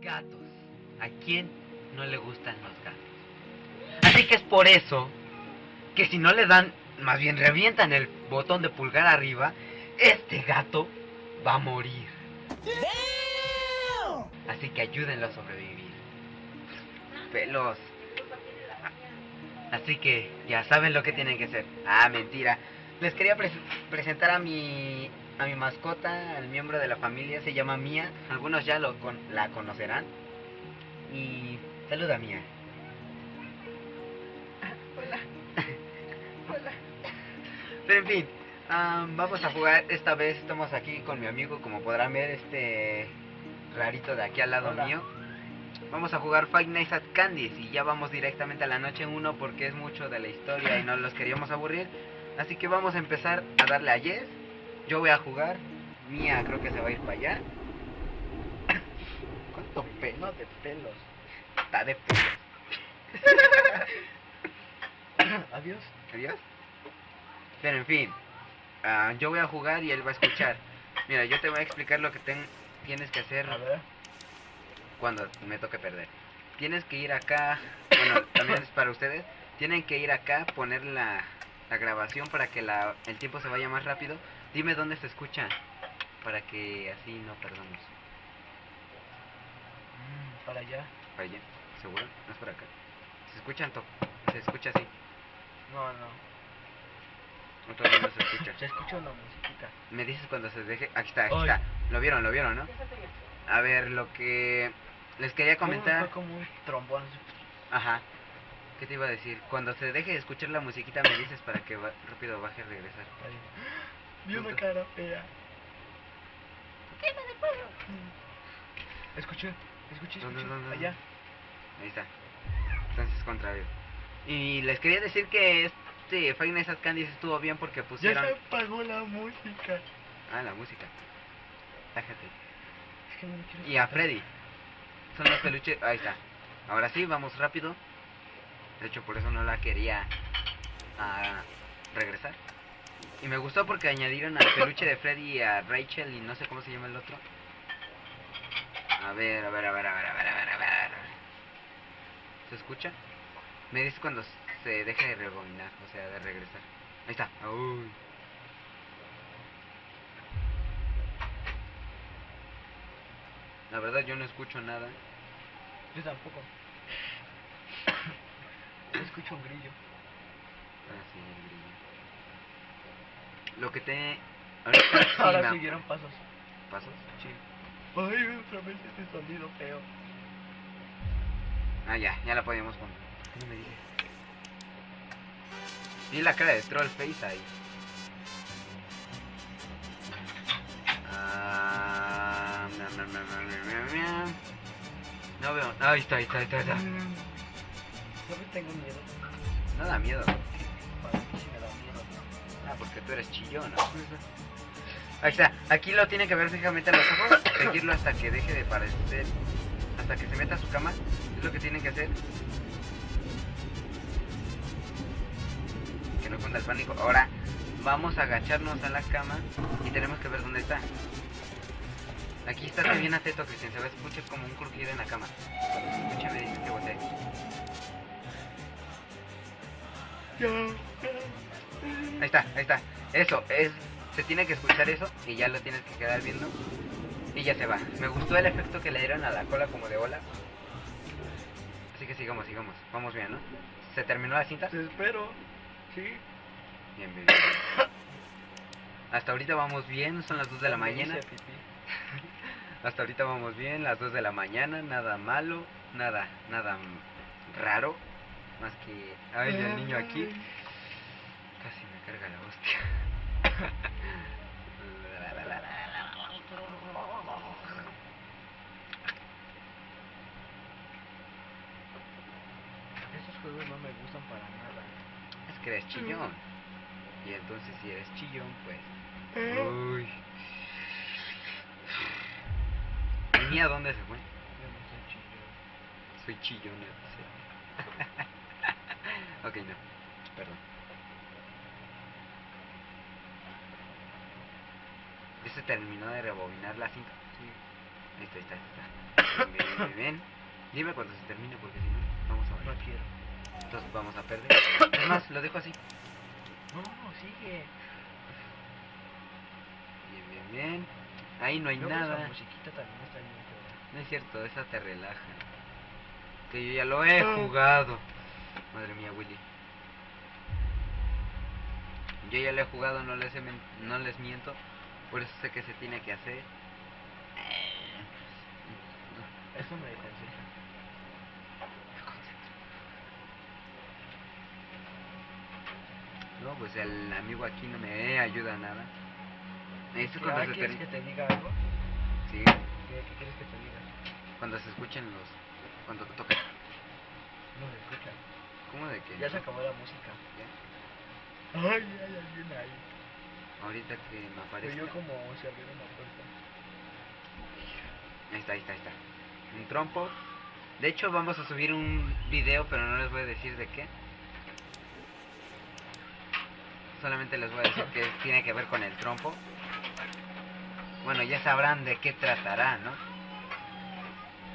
Gatos. ¿A quién no le gustan los gatos? Así que es por eso que si no le dan, más bien revientan el botón de pulgar arriba, este gato va a morir. Así que ayúdenlo a sobrevivir. Pelos. Así que ya saben lo que tienen que hacer. Ah, mentira. Les quería pres- presentar a mi a mi mascota, al miembro de la familia, se llama Mía. Algunos ya lo con- la conocerán. Y saluda Mía. hola. hola. Pero en fin, am, vamos a jugar. Esta vez estamos aquí con mi amigo, como podrán ver, este rarito de aquí al lado Hola. mío. Vamos a jugar Five Nights at Candy's y ya vamos directamente a la noche 1 porque es mucho de la historia y no los queríamos aburrir. Así que vamos a empezar a darle a Yes. Yo voy a jugar. Mía creo que se va a ir para allá. ¿Cuánto pelo de pelos? Está de pelos. Adiós. Adiós. Pero en fin, ah, yo voy a jugar y él va a escuchar. Mira, yo te voy a explicar lo que tienes que hacer A ver. Cuando me toque perder. Tienes que ir acá, bueno, también es para ustedes. Tienen que ir acá, poner la, la grabación para que la, el tiempo se vaya más rápido. Dime dónde se escucha, para que así no perdamos. Mm, para allá. Para allá, ¿seguro? No es por acá. Se escuchan, to- se escucha así. No, no. Otro no se escucha. Se escucha una musiquita. Me dices cuando se deje. Aquí está, aquí está. Lo vieron, lo vieron, ¿no? A ver, lo que les quería Fue comentar. como un trombón. Ajá. ¿Qué te iba a decir? Cuando se deje de escuchar la musiquita me dices para que va- rápido baje a regresar. Vi una cara fea. Escuché, escuché, ¿Dónde, escuché. dónde, Allá. Ahí está. Entonces contrario. Y les quería decir que este Five Nights at Candy's estuvo bien porque Ya pusieron... se apagó la música. Ah, la música. Tájate. Es que no me quiero Y a. Freddy. Son. Ahí está. Ahora sí, vamos rápido. De hecho, por eso no la quería ah, regresar. Y me gustó porque añadieron al peluche de Freddy y a Rachel y no sé cómo se llama el otro. A ver, a ver, a ver, a ver, a ver, a ver, a ver. ¿Se escucha? Me dice cuando se deje de rebobinar, o sea, de regresar. Ahí está. Uy. La verdad yo no escucho nada. Yo tampoco. Escucho un grillo. Ah, sí, el grillo. Lo que te... Ahorita Ahora siguieron pasos. ¿Pasos? Sí. Ay, otra vez ese sonido feo. Ah, ya, ya la podíamos poner. ¿Qué no me dices? Vi la cara de Trollface ahí. No veo. Ahí está, ahí está, ahí está. ahí está. ¿Sabes? Tengo miedo. No da miedo. Ah, porque tú eres chillón, ¿no? Ahí está. Aquí lo tiene que ver fijamente a los ojos. Seguirlo hasta que deje de parecer. Hasta que se meta a su cama. Es lo que tienen que hacer. Que no cunda el pánico. Ahora vamos a agacharnos a la cama y tenemos que ver dónde está. Aquí está bien atento, Cristian. Se va a escuchar como un crujido en la cama. Cuando se me que voltee. Ahí está, ahí está. Eso, es. Se tiene que escuchar eso y ya lo tienes que quedar viendo. Y ya se va. Me gustó el efecto que le dieron a la cola como de ola. Así que sigamos, sigamos. Vamos bien, ¿no? ¿Se terminó la cinta? Te espero. Sí. Bien, bien, bien. Hasta ahorita vamos bien, son las 2 de la mañana. Hasta ahorita vamos bien, las 2 de la mañana, nada malo, nada, nada mm, raro. Más que. Ay, el niño aquí. Casi me carga la hostia. Esos juegos no me gustan para nada. Es que eres chillón. Y entonces si eres chillón, pues... ¿Eh? Uy niña dónde se fue? Yo no soy chillón. Soy chillón, Ok, no. Perdón. ¿Ya se terminó de rebobinar la cinta? Sí. Listo, ahí está, ahí está. Bien, bien, bien. Dime cuando se termine porque si no, vamos a ver. No quiero. Entonces vamos a perder. es más, lo dejo así. No, sigue. Bien, bien, bien. Ahí no hay nada. Esa musiquita también está bien fea. No es cierto, esa te relaja. Que yo ya lo he Ah. jugado. Madre mía, Willy. Yo ya lo he jugado, no les, he no les miento. Por eso sé que se tiene que hacer. Eso me desconcentra. No, pues el amigo aquí no me ayuda a nada. Esto ¿Ya cuando se quieres que te diga algo? Sí, ¿Qué, qué quieres que te diga? cuando se escuchen los... Cuando toca. No se escucha. ¿Cómo de que? Ya se acabó la música. ¿Ya? Ay, hay alguien ahí. Ahorita que me Pero aparezca. yo como se abrió una puerta. Ahí está, ahí está, ahí está. Un trompo. De hecho, vamos a subir un video, pero no les voy a decir de qué. Solamente les voy a decir que tiene que ver con el trompo. Bueno, ya sabrán de qué tratará, ¿no?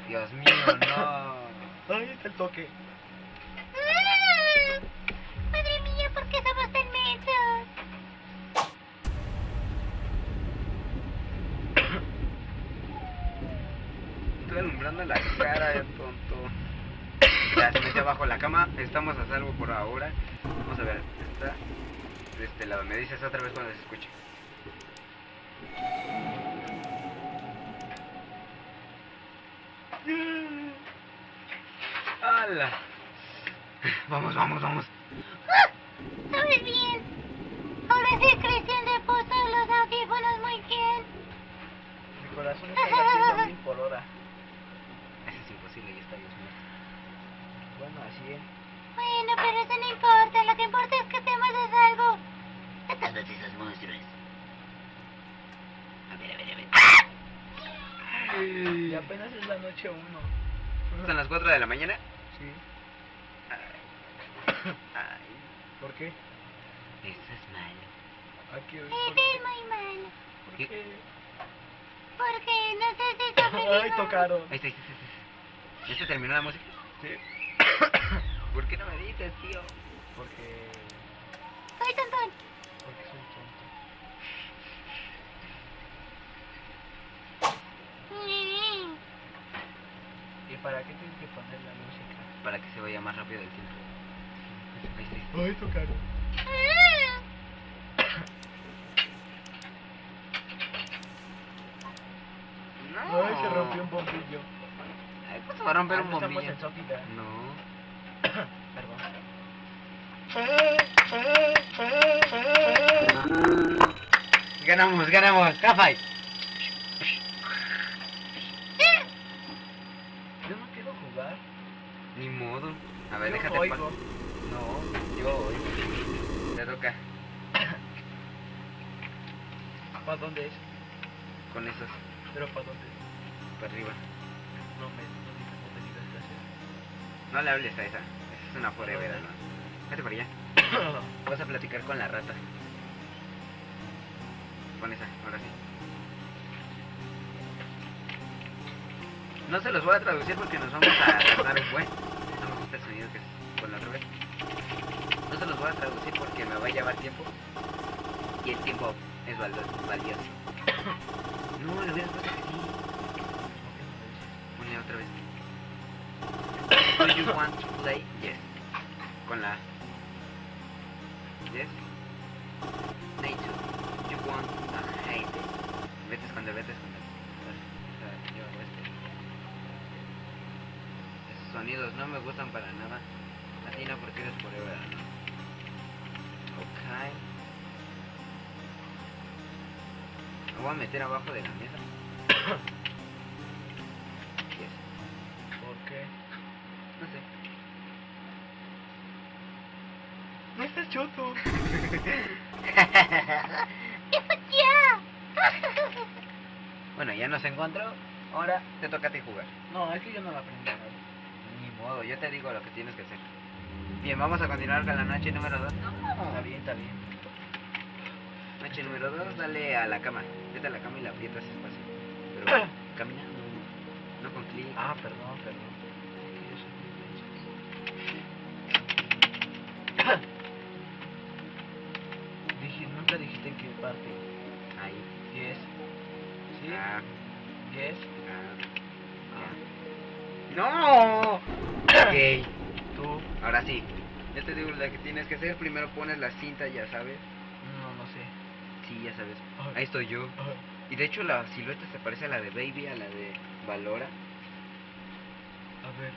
Dios mío, no. Ay, está el toque. Madre mía, ¿por qué somos tan mensos? Estoy alumbrando la cara de tonto. Ya se metió abajo la cama. Estamos a salvo por ahora. Vamos a ver. Está de este lado. Me dices otra vez cuando se escuche. ¡Hala! Vamos, vamos, vamos. ¿Sabes bien? Ahora sí Cristian le puso los audífonos muy bien. Mi corazón está latiendo mil por hora. Eso es imposible, ya está Dios mío. Bueno, así es. Bueno, pero eso no importa. Lo que importa es que estemos a salvo. De todos esos monstruos. A ver, a ver, a ver. Y apenas es la noche uno. Son las 4 de la mañana. Sí. Ay, ¿Por qué? eso es malo. Aquí hoy. Eso ¿Por qué? es muy malo. ¿Por ¿Qué? qué? Porque no sé si está Ay, tocaron. Ahí está, ahí está, ahí está. ¿Ya se terminó la música? Sí. ¿Por qué no me dices, tío? Porque. Soy tontón. Porque soy tonto. Mm. ¿Y para qué tienes que poner la música? Para que se vaya más rápido el tiempo. Ahí está. Mm. No. Ay, se rompió un bombillo. Ay, ¿cómo se va a romper Ah, un bombillo? en. No. Perdón. Ganamos, ganamos. Cafay. Yo no quiero jugar. Ni modo. A ver, Yo déjate oigo. No, yo oigo. Te toca ¿Para dónde es? con esos ¿Pero para dónde? para arriba. No me, no digas, no gracias. Le hables a esa. Esa es una forever, ¿no? Vete para allá. Vas a platicar con la rata. Con esa, ahora sí. No se los voy a traducir porque nos vamos a tardar un el sonido que es con la vez. No se los voy a traducir porque me va a llevar tiempo. Y el tiempo es valioso. No, lo hubieras puesto así. Ponle otra vez. Do you want to play? Yes. Con la. Yes. To. You want a hate. Vete a esconder, vete deja, yo este. Sonidos no me gustan para nada. A ti no porque eres forever. Ok. Me voy a meter abajo de la mesa. Yes. ¿Por qué? No sé. No estás choto. ¡Ya! Bueno, ya nos encontró. Ahora te toca a ti jugar. No, es que yo no la aprendí a ver. Ni modo, yo te digo lo que tienes que hacer. Bien, vamos a continuar con la noche número 2. Está bien, está bien. H número 2, dale a la cama. Vete a la cama y la aprietas despacio. Pero camina, no, no con clic. Ah, perdón, perdón. Dije, nunca dijiste en qué parte. Ahí. Yes. ¿Sí? Ah, Yes. ah, ¡No! Ok. Tú. Ahora sí. Ya te digo lo que tienes que hacer. Primero pones la cinta, ya sabes. No, no sé. Sí, ya sabes. Ahí estoy yo. Y de hecho la silueta se parece a la de Baby, a la de Valora. A ver,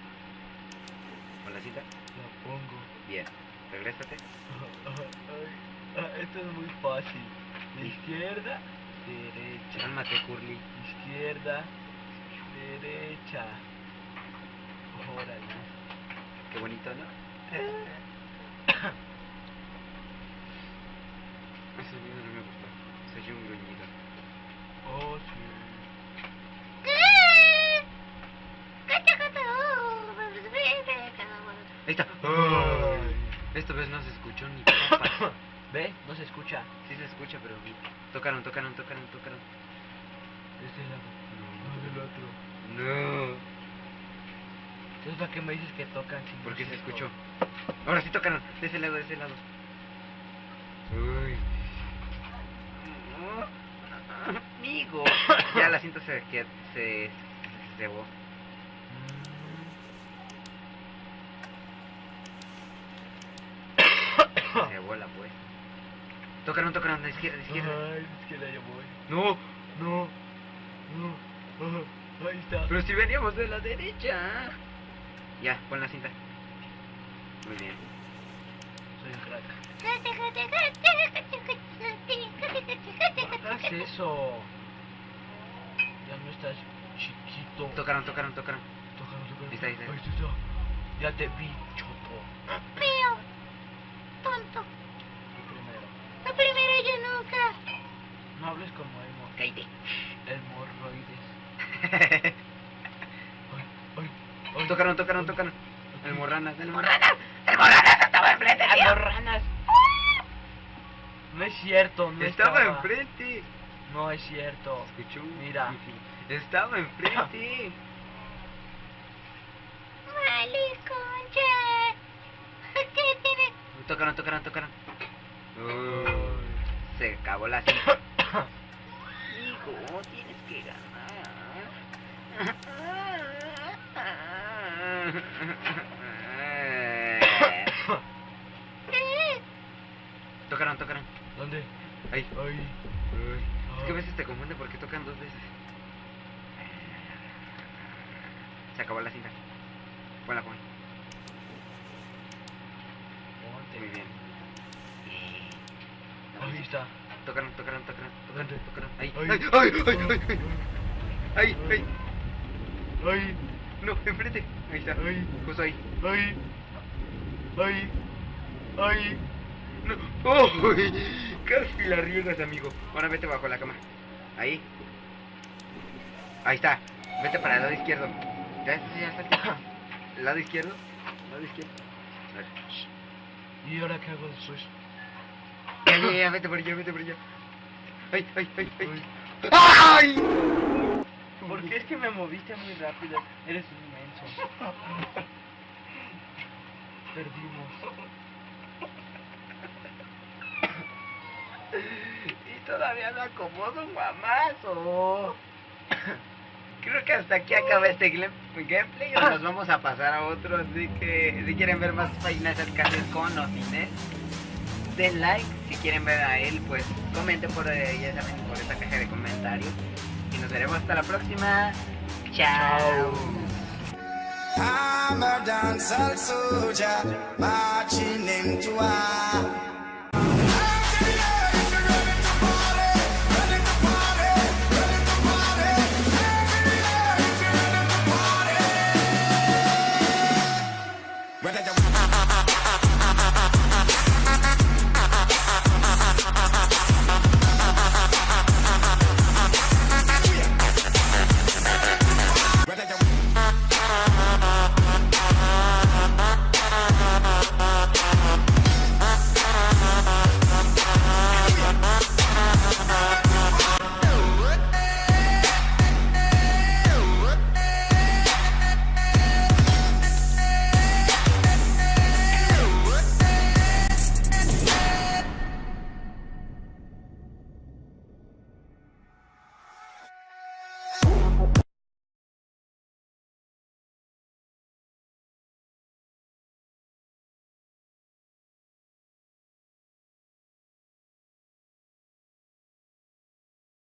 Con la cinta. la pongo. Bien. Regrésate. Esto es muy fácil. De izquierda, derecha. Cálmate, Curly. Izquierda, derecha. Órale. Qué bonito, ¿no? Ese video no me gustó. Se oyó un gruñido. Oh, oh, Ahí está. Ay. Esta vez no se escuchó ni papas. ¿Ve? No se escucha. Sí se escucha, pero tocaron, tocaron, tocaron, tocaron. Este lado. No, del otro. No. Entonces, ¿para qué me dices que tocan sin ¿Por qué se escuchó? Ahora sí tocaron. De ese lado, de ese lado. Uy. Amigo. Ya la cinta se que se se cebó. Se cebó la pues. Tocaron, tocaron de izquierda, de izquierda. Ay, es que la ya voy. No, No, no. ah, ahí está. pero si veníamos de la derecha. Ya, pon la cinta. Muy bien. Soy un crack. ¿Qué es eso? Ya no estás chiquito. Tocaron, tocaron, tocaron. Tócalo. Ahí está, ahí está. Ahí está. Ya te vi, choto. Feo. Tonto. Tú primero. La primera yo nunca. No hables como emo. Cállate. Hemorroides. Ay, ay, ay. Tocaron, tocaron, tocaron. El morranas, el morranas. ¡Morranas! ¡El morranas estaba enfrente mío! ¡Hemorranas! No es cierto, no Estaba estaba. enfrente. No es cierto. Escuchó. Mira. Estaba enfrente. ¡Vale, concha! ¿Qué tiene? Tocaron, tocaron, tocaron. Uy, Ay. se acabó la cinta. Hijo, tienes que ganar. Tocaron, tocaron. ¿Dónde? Ahí. Ay. Es que a veces te confunde porque tocan dos veces. Se acabó la cinta. Ponla, pon. Ponte. Muy bien. Ahí está. Tocaron, tocaron, tocaron, tocaron, tocaron. Ahí. Ay. Ay, ay, ay, ay, ay. Ay, No, enfrente. Ahí está. Ay. Justo ahí. ay, ay, ay. No. ¡Oh! Casi la riegas, amigo. Ahora vete bajo la cama. Ahí. Ahí está. Vete para el lado izquierdo. Ya, ya, ya. ¿El lado izquierdo? ¿El lado izquierdo? A ver. ¿Y ahora qué hago después? Ya, ya, ya, vete por allá, vete por allá. Ay, ay, ay, ay. Ay. Porque es que me moviste muy rápido. Eres un inmenso. Perdimos. Y todavía no acomodo un guamazo. Creo que hasta aquí acaba este gameplay. y Nos vamos a pasar a otro. Así que si quieren ver más páginas arcades con o sin él, den like. Si quieren ver a él, pues comenten por, ya saben, por esta caja de comentarios. Y nos veremos hasta la próxima. Chao. I'm a dancehall soldier marching into war.